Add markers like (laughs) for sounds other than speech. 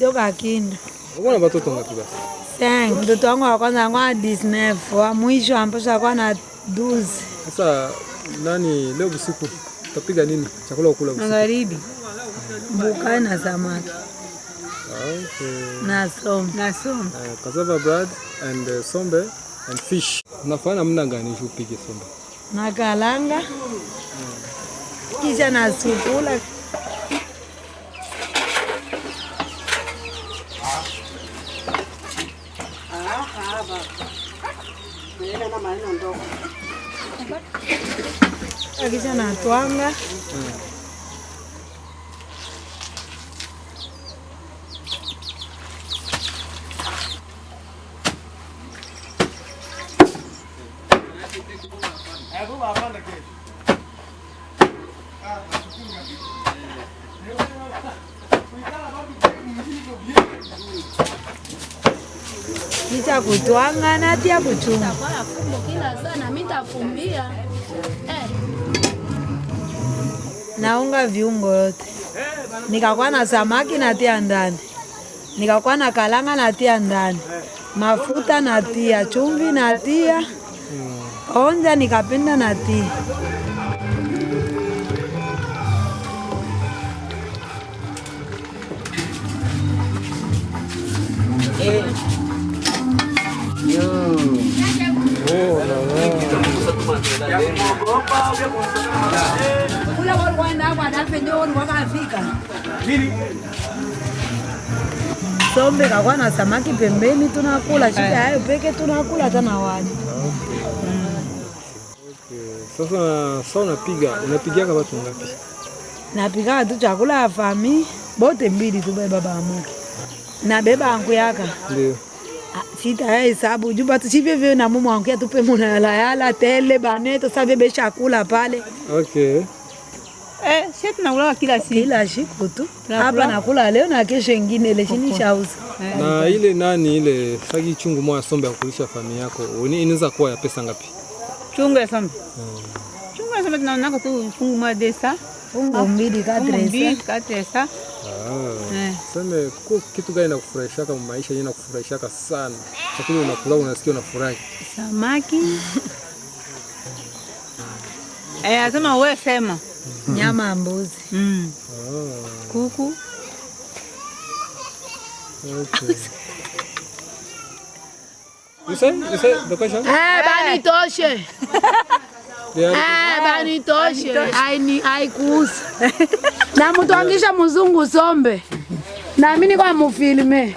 toka Kindu. Uko na watoto ngapi basi? Thank. Mtoto wangu wa kwanza alikuwa na 19, wa mwisho ambapo alikuwa na 12. Sasa nani leo usiku utapiga nini? Chakula ukula usiku? Magharibi. Bukai na samaki okay. na som. Na som. Uh, cassava bread and uh, sombe and fish. Unafanya namna gani upige sombe? Na kalanga. Kisha na sukula. Kisha na twanga. Kisha kutwanga na tia kuchunga. Kwa fumbo kila sana mimi nitafumbia. Eh, naunga viungo yote, nikakuwa na samaki natia ndani, nikakuwa na kalanga natia ndani, mafuta natia, chumvi natia, onja nikapenda natia. Sombe kakuwa na samaki pembeni, tunakula shida hayo peke, tunakula hata na wali. Sasa sasa unapiga unapigiaka watu ngapi? napika tu chakula ya fami bote mbili tu beba bamuke nabeba angu yaka Ndio. Ah, sita ya hesabu juba tu sivyo vyo na mumu wangu ya tupe muna yala yala tele baneto sa bebe chakula pale Okay. Eh, sisi tunakula kila siku. kila siku tu hapa nakula leo na kesho ingine ile chini shauza Na ile nani ile sagi chungu mwa sombe ya kulisha familia yako uni- inaweza kuwa ya pesa ngapi? Chungu ya sombe. Chungu ya sombe tunaonaka tu chungu mwa desa. fungu mbili Fungu mbili kadresa katesa. Ah. Eh. Seme kwa kitu gani nakufurahishaka maisha yenyewe nakufurahishaka sana? Chakula unakula unasikia unafurahi. Samaki. (laughs) Eh, asema wewe sema. nyama ya mbuzi Mm. Ah. Kuku. Okay. You say? You say the question? Eh, bani toshe. Eh, banitoshe Haini- haikuhusu (laughs) na mtu angisha mzungu sombe na mini kwa mufilme.